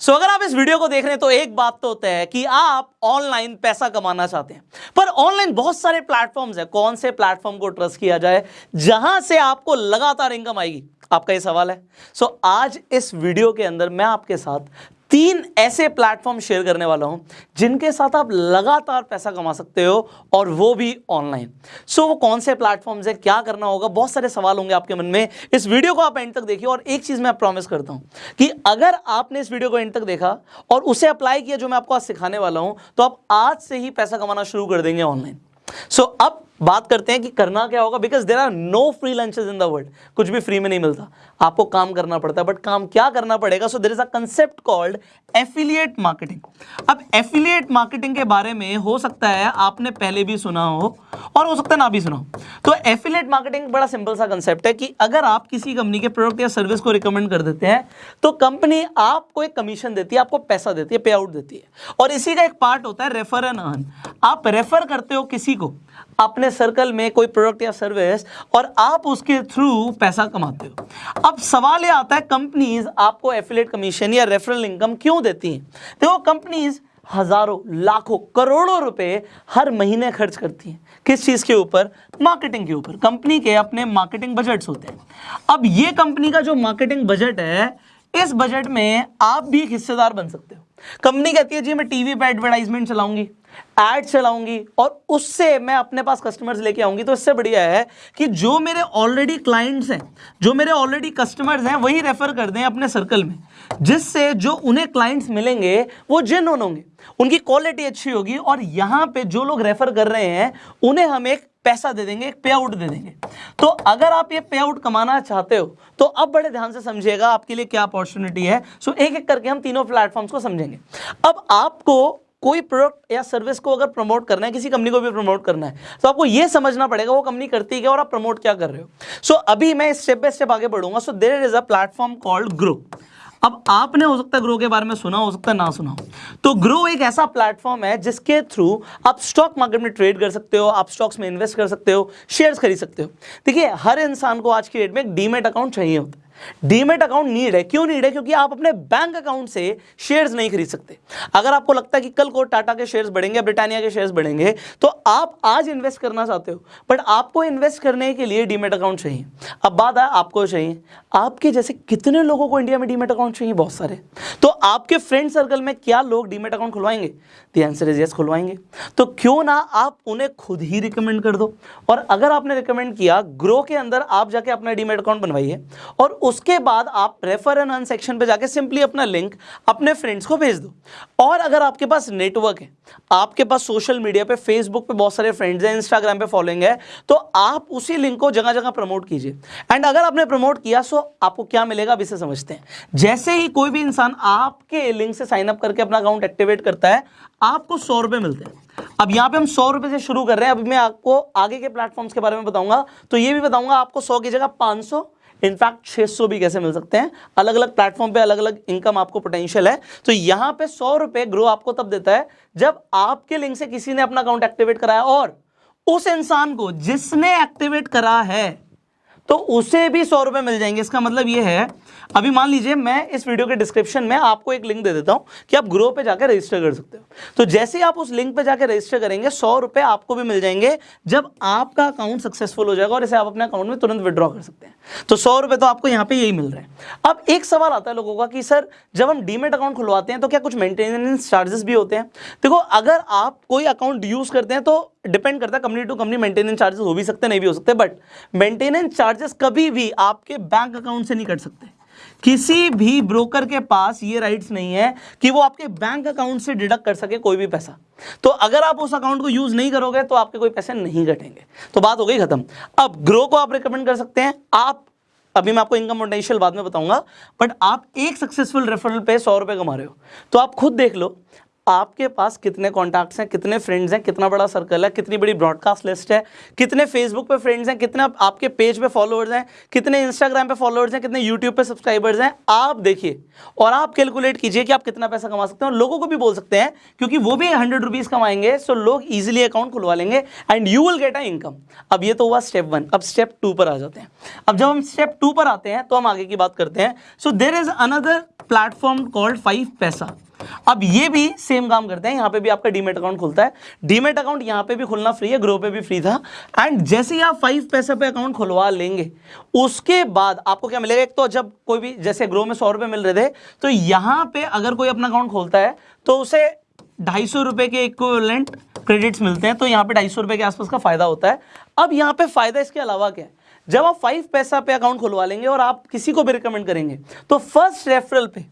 सो अगर आप इस वीडियो को देख रहे हैं तो एक बात तो होता है कि आप ऑनलाइन पैसा कमाना चाहते हैं। पर ऑनलाइन बहुत सारे प्लेटफॉर्म्स हैं। कौन से प्लेटफॉर्म को ट्रस्ट किया जाए? जहाँ से आपको लगातार इनकम आएगी? आपका ये सवाल है। सो so, आज इस वीडियो के अंदर मैं आपके साथ तीन ऐसे प्लेटफॉर्म शेयर करने वाला हूँ जिनके साथ आप लगातार पैसा कमा सकते हो और वो भी ऑनलाइन सो so, वो कौन से प्लेटफॉर्म्स है क्या करना होगा बहुत सारे सवाल होंगे आपके मन में. इस वीडियो को आप एंड तक देखिए और एक चीज़ मैं प्रॉमिस करता हूँ कि अगर आपने इस वीडियो को एंड तक देखा और उसे अप्लाई किया जो मैं आपको आज सिखाने वाला हूँ तो आप आज से ही पैसा कमाना शुरू कर देंगे ऑनलाइन सो so, अब बात करते हैं कि करना क्या होगा because there are no free lunches in the world कुछ भी फ्री में नहीं मिलता। आपको काम करना पड़ता है बट काम क्या करना पड़ेगा? So there is a concept called affiliate marketing अब एफिलिएट मार्केटिंग के बारे में हो सकता है, आपने पहले भी सुना हो, और हो सकता है ना भी सुना हो। तो एफिलिएट मार्केटिंग बड़ा सिंपल सा कंसेप्ट है कि अगर आप किसी कंपनी के प्रोडक्ट या सर्विस को रिकमेंड कर देते हैं तो कंपनी आपको एक कमीशन देती है, आपको पैसा देती है पे आउट देती है। और इसी का एक पार्ट होता है रेफर अर्न आप रेफर करते हो किसी को अपने सर्कल में कोई प्रोडक्ट या सर्विस और आप उसके थ्रू पैसा कमाते हो। अब सवाल ये आता है, कंपनीज़ आपको एफिलेट कमीशन या रेफरल इनकम क्यों देती हैं? देखो, कंपनीज़ हज़ारों, लाखों, करोड़ों रुपए हर महीने खर्च करती हैं। किस चीज़ के ऊपर? मार्केटिंग के ऊपर। कंपनी के अपने मार्केटिंग बजट्स होते हैं। अब ये कंपनी का जो मार्केटिंग बजट है, इस बजट में आप भी एक हिस्सेदार बन सकते हो। कंपनी कहती है, जी, मैं टीवी पे एडवर्टाइजमेंट चलाऊँगी। एड चलाऊँगी और उससे मैं अपने पास कस्टमर्स लेके आऊँगी। तो इससे बढ़िया है कि जो मेरे ऑलरेडी क्लाइंट्स हैं, जो मेरे ऑलरेडी कस्टमर्स हैं, वही रेफर कर दें अपने सर्कल में, जिससे जो उन्हें क्लाइंट्स मिलेंगे, वो जिन होंगे, उनकी क्वालिटी अच्छी होगी और यहाँ पे जो लोग रेफर कर रहे हैं, उन्हें हम एक पैसा दे देंगे, एक पे आउट दे देंगे। तो अगर आप ये पे आउट कमाना चाहते हो तो अब बड़े ध्यान से समझिएगा आपके लिए क्या अपॉर्चुनिटी है। सो एक एक करके हम तीनों प्लेटफॉर्म्स को समझेंगे। अब आपको कोई प्रोडक्ट या सर्विस को अगर प्रमोट करना है किसी कंपनी को भी प्रमोट करना है तो आपको यह समझना पड़ेगा वो कंपनी करती है और आप प्रमोट क्या कर रहे हो। सो so, अभी मैं स्टेप बाय स्टेप आगे बढ़ूँगा। So there is a platform called Groww अब आपने हो सकता है ग्रो के बारे में सुना हो सकता है ना सुना हो। तो ग्रो एक ऐसा प्लेटफॉर्म है जिसके थ्रू आप स्टॉक मार्केट में ट्रेड कर सकते हो आप स्टॉक्स में इन्वेस्ट कर सकते हो शेयर्स खरीद सकते हो। देखिए हर इंसान को आज की डेट में एक डीमेट अकाउंट चाहिए होता है। डीमेट अकाउंट नीड है। क्यों नीड है? क्योंकि आप अपने बैंक अकाउंट से शेयर्स नहीं खरीद सकते। अगर आपको लगता है कि कल को टाटा के शेयर्स बढ़ेंगे, ब्रिटानिया के शेयर्स बढ़ेंगे तो आप आज इन्वेस्ट करना चाहते हो। बट आपको इन्वेस्ट करने के लिए डीमेट अकाउंट चाहिए। अब बात है आपको चाहिए। आपके जैसे कितने लोगों को इंडिया में डीमेट अकाउंट चाहिए? बहुत सारे। तो आपके फ्रेंड सर्कल में क्या लोग डीमेट अकाउंट खुलवाएँगे? दी आंसर इज़ यस खुलवाएँगे। तो क्यों ना आप उन्हें खुद ही रिकमेंड कर दो। और अगर आपने रिकमेंड किया ग्रो के अंदर आप जाके अपना डीमेट अकाउंट बनवाइए। और उसके बाद आप रेफर एंड अन सेक्शन पे जाके सिंपली अपना लिंक अपने फ्रेंड्स को भेज दो। और अगर आपके पास नेटवर्क है, आपके पास सोशल मीडिया पे फेसबुक पे बहुत सारे फ्रेंड्स हैं इंस्टाग्राम पे फॉलोइंग है तो आप उसी लिंक को जगह जगह प्रमोट कीजिए। एंड अगर आपने प्रमोट किया सो आपको क्या मिलेगा इसे समझते हैं। जैसे ही कोई भी इंसान आपके लिंक से साइन अप करके अपना अकाउंट एक्टिवेट करता है, आपको सौ रुपए मिलते हैं। अब यहाँ पे हम सौ रुपए से शुरू कर रहे हैं। अभी मैं आपको आगे के प्लेटफॉर्म्स के बारे में बताऊँगा। तो ये भी बताऊँगा, आपको सौ की जगह पाँच सौ इनफैक्ट 600 भी कैसे मिल सकते हैं? अलग अलग प्लेटफॉर्म पे अलग अलग इनकम आपको पोटेंशियल है। तो यहाँ पे सौ रुपए ग्रो आपको तब देता है जब आपके लिंक से किसी ने अपना अकाउंट एक्टिवेट कराया और उस इंसान को जिसने एक्टिवेट करा है तो उसे भी सौ रुपए मिल जाएँगे। इसका मतलब ये है, अभी मान लीजिए मैं इस वीडियो के डिस्क्रिप्शन में आपको एक लिंक दे देता हूँ कि आप ग्रो पे जाकर रजिस्टर कर सकते हो। तो जैसे ही आप उस लिंक पे जाकर रजिस्टर करेंगे, सौ रुपए आपको भी मिल जाएँगे जब आपका अकाउंट सक्सेसफुल हो जाएगा और इसे आप अपने अकाउंट में तुरंत विड्रॉ कर सकते हैं। तो सौ रुपए तो आपको यहाँ पे यही मिल रहा है। अब एक सवाल आता है लोगों का कि, सर, जब हम डीमेट अकाउंट खुलवाते हैं तो क्या कुछ मेंटेनेंस चार्जेस भी होते हैं? देखो, अगर आप कोई अकाउंट यूज़ करते हैं तो डिपेंड करता है company to company maintenance charges हो भी सकते नहीं भी हो सकते बट मेंटेनेंस चार्जेस कभी भी आपके बैंक अकाउंट से नहीं कट सकते। किसी भी ब्रोकर के पास ये राइट्स नहीं है कि वो आपके बैंक अकाउंट से डिडक्ट कर सके कोई भी पैसा। तो अगर आप उस अकाउंट को यूज़ नहीं करोगे तो आपके कोई पैसे नहीं घटेंगे तो बात हो गई खत्म। अब ग्रो को आप रिकमेंड कर सकते हैं। आप, अभी मैं आपको इनकम पोटेंशियल बाद में बताऊँगा बट आप एक सक्सेसफुल रेफरल पे सौ रुपए कमा रहे हो। तो आप खुद देख लो आपके पास कितने कॉन्टैक्ट्स हैं, कितने फ्रेंड्स हैं, कितना बड़ा सर्कल है, कितनी बड़ी ब्रॉडकास्ट लिस्ट है, कितने फेसबुक पे फ्रेंड्स हैं, कितने आपके पेज पे फॉलोअर्स हैं, कितने इंस्टाग्राम पे फॉलोअर्स हैं, कितने यूट्यूब पे सब्सक्राइबर्स हैं, आप देखिए और आप कैलकुलेट कीजिए कि आप कितना पैसा कमा सकते हैं और लोगों को भी बोल सकते हैं क्योंकि वो भी हंड्रेड रुपीज़ कमाएँगे सो लोग ईजिली अकाउंट खुलवा लेंगे and you will get a income अब ये तो हुआ स्टेप वन अब स्टेप टू पर आ जाते हैं. अब जब हम स्टेप टू पर आते हैं तो हम आगे की बात करते हैं. So there is another platform called five paisa अब ये भी सेम काम करते हैं, यहाँ पे भी आपका डीमेट अकाउंट खुलता है। डीमेट अकाउंट यहाँ पे भी खुलना फ्री है ग्रो पे भी फ्री था। एंड जैसे ही आप फाइव पैसे पे अकाउंट खुलवा लेंगे, उसके बाद आपको क्या मिलेगा? एक तो जब कोई भी, जैसे ग्रो में सौ रुपए मिल रहे थे तो यहाँ पे अगर कोई अपना अकाउंट खोलता है तो उसे ढाई सौ रुपए के इक्वलेंट क्रेडिट्स मिलते हैं। तो यहाँ पे ढाई सौ रुपए के आसपास का फ़ायदा होता है। अब यहाँ पे फ़ायदा इसके अलावा क्या है? जब आप फाइव पैसा पे अकाउंट खुलवा लेंगे और आप किसी को भी रिकमेंड करेंगे तो फ़र्स्ट रेफरल पे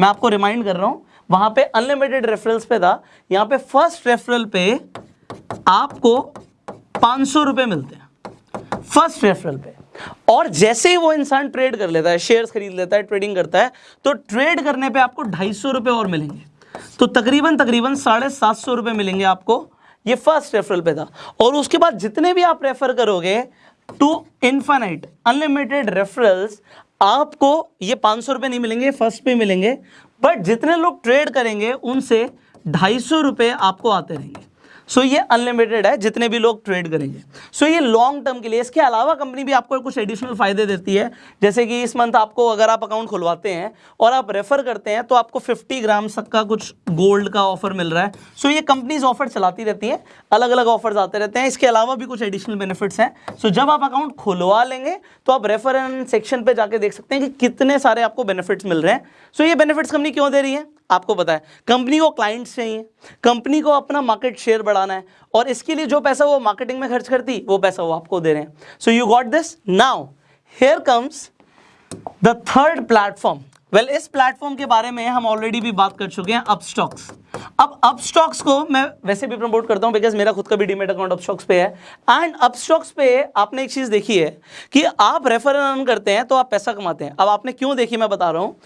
मैं आपको रिमाइंड कर रहा हूँ वहाँ पे अनलिमिटेड रेफरल्स पे था। यहाँ पे फ़र्स्ट रेफरल पे आपको पाँच सौ रुपए मिलते हैं। फ़र्स्ट रेफरल पे। और जैसे ही वो इंसान ट्रेड कर लेता है शेयर्स खरीद लेता है ट्रेडिंग करता है तो ट्रेड करने पे आपको ढाई सौ रुपए और मिलेंगे। तो तकरीबन तकरीबन साढ़े सात सौ रुपए मिलेंगे आपको। ये फ़र्स्ट रेफरल पे था। और उसके बाद जितने भी आप रेफर करोगे टू इन्फानाइट अनलिमिटेड रेफरल्स आपको ये पाँच सौ रुपये नहीं मिलेंगे फ़र्स्ट पे मिलेंगे। बट जितने लोग ट्रेड करेंगे उनसे ढाई सौ रुपये आपको आते रहेंगे। सो ये अनलिमिटेड है, जितने भी लोग ट्रेड करेंगे। सो ये लॉन्ग टर्म के लिए, इसके अलावा कंपनी भी आपको कुछ एडिशनल फ़ायदे देती है। जैसे कि इस मंथ आपको अगर आप अकाउंट खुलवाते हैं और आप रेफर करते हैं तो आपको 50 ग्राम तक का कुछ गोल्ड का ऑफ़र मिल रहा है। सो ये कंपनीज़ ऑफ़र चलाती रहती हैं अलग अलग ऑफर्स आते रहते हैं। इसके अलावा भी कुछ एडिशनल बेनिफिट्स हैं। सो जब आप अकाउंट खुलवा लेंगे तो आप रेफर सेक्शन पर जाके देख सकते हैं कि कितने सारे आपको बेनिफिट्स मिल रहे हैं। सो ये बेनिफिट्स कंपनी क्यों दे रही है? आपको पता है, कंपनी को क्लाइंट्स चाहिए, कंपनी को अपना मार्केट शेयर बढ़ाना है, और इसके लिए जो पैसा वो मार्केटिंग में खर्च करती, वो पैसा वो आपको दे रहे हैं। So you got this now here comes the third platform well इस प्लेटफॉर्म के बारे में हम ऑलरेडी भी बात कर चुके हैं अपस्टॉक्स अब अपस्टॉक्स को मैं वैसे भी प्रमोट करता हूँ बिकॉज़ मेरा खुद का भी डीमेट अकाउंट अपस्टॉक्स पे है। एंड अपस्टॉक्स पे आपने एक चीज़ देखी है कि आप रेफर अर्न करते हैं तो आप पैसा कमाते हैं। अब आपने क्यों देखी, मैं बता रहा हूँ।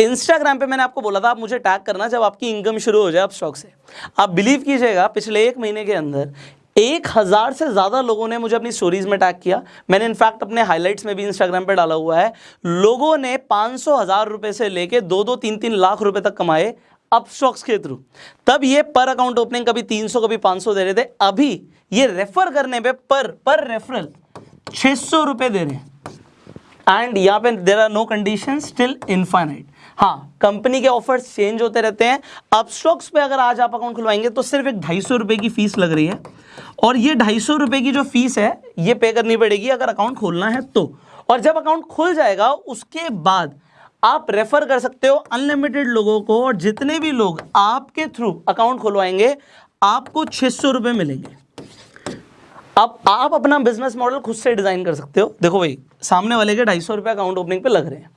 इंस्टाग्राम पे मैंने आपको बोला था, आप मुझे टैग करना जब आपकी इनकम शुरू हो जाए, आप स्टॉक से। आप बिलीव कीजिएगा, पिछले एक महीने के अंदर एक हज़ार से ज़्यादा लोगों ने मुझे अपनी स्टोरीज में टैग किया। मैंने इनफैक्ट अपने हाइलाइट्स में भी इंस्टाग्राम पे डाला हुआ है। लोगों ने पाँच सौ, हज़ार रुपये से लेके दो दो, तीन तीन लाख रुपए तक कमाए अप स्टॉक्स के थ्रू तब ये पर अकाउंट ओपनिंग कभी 300 कभी 500 दे रहे थे। अभी ये रेफर करने पे पर पर रेफरल 600 रुपए दे रहे हैं। एंड यहाँ पे there are no condition still infinite हाँ कंपनी के ऑफर्स चेंज होते रहते हैं। अब स्टॉक्स पे अगर आज आप अकाउंट खुलवाएँगे तो सिर्फ़ एक ढाई सौ रुपए की फ़ीस लग रही है। और ये ढाई सौ रुपए की जो फ़ीस है, ये पे करनी पड़ेगी अगर अकाउंट खोलना है तो। और जब अकाउंट खुल जाएगा, उसके बाद आप रेफर कर सकते हो अनलिमिटेड लोगों को, और जितने भी लोग आपके थ्रू अकाउंट खुलवाएँगे, आपको छह सौ रुपए मिलेंगे। अब आप अपना बिज़नेस मॉडल खुद से डिज़ाइन कर सकते हो। देखो भाई सामने वाले के ढाई सौ रुपये अकाउंट ओपनिंग पे लग रहे हैं।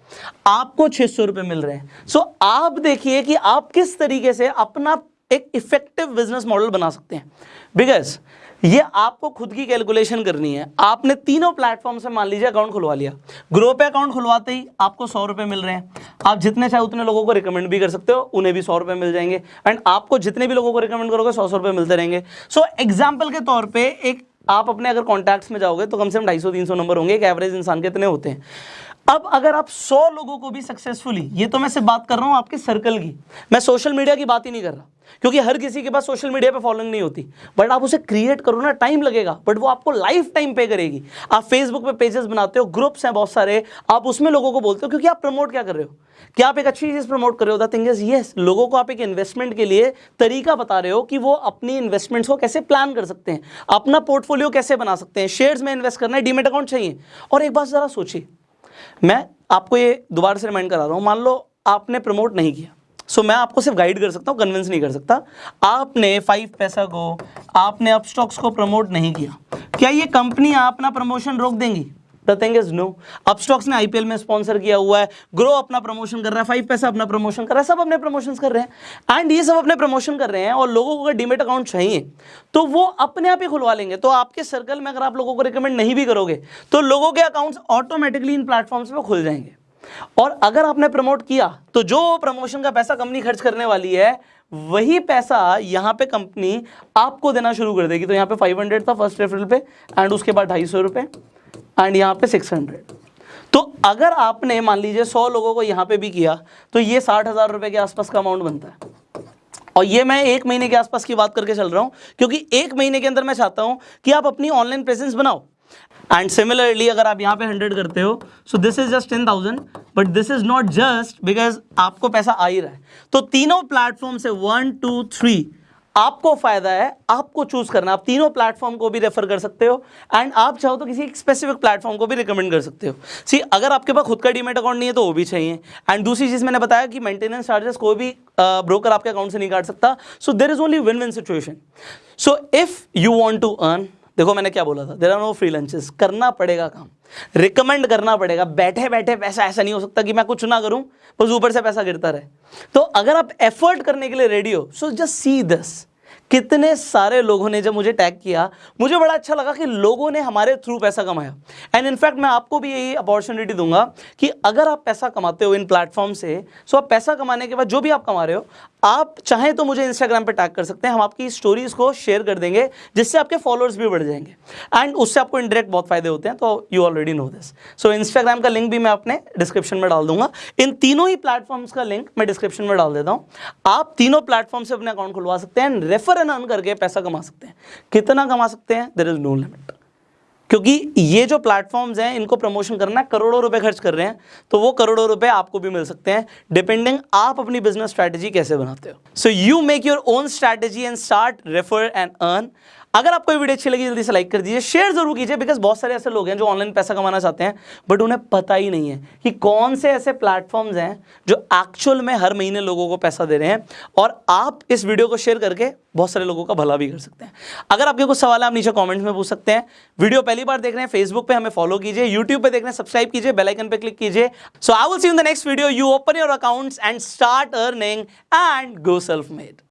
आपको छह सौ रुपये मिल रहे हैं। सो so, आप देखिए कि आप किस तरीके से अपना एक इफ़ेक्टिव बिज़नेस मॉडल बना सकते हैं। बिकॉज़ ये आपको खुद की कैलकुलेशन करनी है। आपने तीनों प्लेटफॉर्म से मान लीजिए अकाउंट खुलवा लिया। ग्रो पे अकाउंट खुलवाते ही आपको सौ रुपए मिल रहे हैं। आप जितने चाहे उतने लोगों को रिकमेंड भी कर सकते हो उन्हें भी सौ रुपए मिल जाएँगे। एंड आपको जितने भी लोगों को रिकमेंड करोगे सौ सौ रुपए मिलते रहेंगे। सो so, एग्ज़ाम्पल के तौर पर एक आप अपने अगर कॉन्टैक्ट्स में जाओगे तो कम से कम ढाई सौ, तीन सौ नंबर होंगे। एक एवरेज इंसान के इतने होते हैं। अब अगर आप सौ लोगों को भी सक्सेसफुली ये तो मैं सिर्फ़ बात कर रहा हूँ आपके सर्कल की, मैं सोशल मीडिया की बात ही नहीं कर रहा, क्योंकि हर किसी के पास सोशल मीडिया पे फॉलोइंग नहीं होती बट आप उसे क्रिएट करो ना टाइम लगेगा बट वो आपको लाइफ टाइम पे करेगी। आप फेसबुक पे पेजेस बनाते हो ग्रुप्स हैं बहुत सारे, आप उसमें लोगों को बोलते हो, क्योंकि आप प्रमोट क्या कर रहे हो? क्या आप एक अच्छी चीज़ प्रमोट कर रहे हो? थिंग इज़ यस लोगों को आप एक इन्वेस्टमेंट के लिए तरीका बता रहे हो कि वो अपनी इन्वेस्टमेंट्स को कैसे प्लान कर सकते हैं, अपना पोर्टफोलियो कैसे बना सकते हैं शेयर्स में इन्वेस्ट करना है डीमेट अकाउंट चाहिए। और एक बात ज़रा सोचिए मैं आपको ये दोबारा से रिमाइंड करा रहा हूँ मान लो आपने प्रमोट नहीं किया सो so, मैं आपको सिर्फ़ गाइड कर सकता हूँ कन्विंस नहीं कर सकता। आपने फाइव पैसा को आपने अपस्टॉक्स को प्रमोट नहीं किया क्या ये कंपनी अपना प्रमोशन रोक देंगी? थिंग इज़ नो अपस्टॉक्स ने आईपीएल में स्पॉन्सर किया हुआ है। ग्रो अपना प्रमोशन कर रहा है। फाइव पैसा अपना प्रमोशन कर रहा है। सब अपने प्रमोशन कर रहे हैं। एंड ये सब अपने प्रमोशन कर रहे हैं और लोगों को अगर डीमेट अकाउंट चाहिए तो वो अपने आप ही खुलवा लेंगे। तो आपके सर्कल में अगर आप लोगों को रिकमेंड नहीं भी करोगे तो लोगों के अकाउंट्स ऑटोमेटिकली इन प्लेटफॉर्म्स पर खुल जाएँगे। और अगर आपने प्रमोट किया तो जो प्रमोशन का पैसा कंपनी खर्च करने वाली है, वही पैसा यहाँ पे कंपनी आपको देना शुरू कर देगी। तो यहाँ पे 500 था फ़र्स्ट रेफरल पे एंड उसके बाद ढाई सौ रुपए। एंड यहाँ पे 600 तो अगर आपने, मान लीजिए 100 लोगों को यहाँ पे भी किया तो ये साठ हज़ार रुपए के आसपास का अमाउंट बनता है। और ये मैं एक महीने के आसपास की बात करके चल रहा हूँ, क्योंकि एक महीने के अंदर मैं चाहता हूँ कि आप अपनी ऑनलाइन प्रेजेंस बनाओ। एंड सिमिलरली अगर आप यहाँ पे हंड्रेड करते हो so this is just ten thousand but this is not just because आपको पैसा आ ही रहा है। तो तीनों प्लेटफॉर्म से वन टू थ्री आपको फ़ायदा है, आपको चूज़ करना आप तीनों प्लेटफॉर्म को भी रेफर कर सकते हो एंड आप चाहो तो किसी स्पेसिफिक प्लेटफॉर्म को भी रिकमेंड कर सकते हो। सी अगर आपके पास खुद का डीमेट अकाउंट नहीं है तो वो भी चाहिए। एंड दूसरी चीज़ मैंने बताया कि मेंटेनेंस चार्जेस कोई भी ब्रोकर आपके अकाउंट से नहीं काट सकता। So there is only win win situation so if you want to earn देखो मैंने क्या बोला था there are no free lunches करना पड़ेगा काम। रिकमेंड करना पड़ेगा, बैठे बैठे पैसा ऐसा नहीं हो सकता कि मैं कुछ ना करूँ, बस ऊपर से पैसा गिरता रहे। तो अगर आप एफर्ट करने के लिए रेडी हो सो जस्ट सी दस कितने सारे लोगों ने जब मुझे टैग किया, मुझे बड़ा अच्छा लगा कि लोगों ने हमारे थ्रू पैसा कमाया। एंड इनफैक्ट मैं आपको भी यही अपॉर्चुनिटी दूँगा कि अगर आप पैसा कमाते हो इन प्लेटफॉर्म से सो आप पैसा कमाने के बाद जो भी आप कमा रहे हो आप चाहें तो मुझे इंस्टाग्राम पे टैग कर सकते हैं। हम आपकी स्टोरीज को शेयर कर देंगे, जिससे आपके फॉलोअर्स भी बढ़ जाएँगे। एंड उससे आपको इंडायरेक्ट बहुत फ़ायदे होते हैं तो you already know this so Instagram का लिंक भी मैं अपने डिस्क्रिप्शन में डाल दूँगा। इन तीनों ही प्लेटफॉर्म्स का लिंक मैं डिस्क्रिप्शन में डाल देता हूँ। आप तीनों प्लेटफॉर्म से अपने अकाउंट खुलवा सकते हैं रेफर एंड अर्न करके पैसा कमा सकते हैं। कितना कमा सकते हैं? देर इज़ नो लिमिट क्योंकि ये जो प्लेटफॉर्म्स हैं, इनको प्रमोशन करना करोड़ों रुपए खर्च कर रहे हैं तो वो करोड़ों रुपए आपको भी मिल सकते हैं डिपेंडिंग आप अपनी बिज़नेस स्ट्रैटेजी कैसे बनाते हो। So you make your own strategy and start refer and earn अगर आपको वीडियो अच्छी लगी, जल्दी से लाइक कर दीजिए। शेयर ज़रूर कीजिए बिकॉज़ बहुत सारे ऐसे लोग हैं जो ऑनलाइन पैसा कमाना चाहते हैं बट उन्हें पता ही नहीं है कि कौन से ऐसे प्लेटफॉर्म्स हैं जो एक्चुअल में हर महीने लोगों को पैसा दे रहे हैं, और आप इस वीडियो को शेयर करके बहुत सारे लोगों का भला भी कर सकते हैं। अगर आपके कुछ सवाल है, आप नीचे कॉमेंट्स में पूछ सकते हैं। वीडियो पहली बार देख रहे हैं फेसबुक पे हमें फॉलो कीजिए यूट्यूब पे देख रहे हैं सब्सक्राइब कीजिए बेलाइकन पे क्लिक कीजिए। So I will see in the next video you open your accounts and start earning and go self made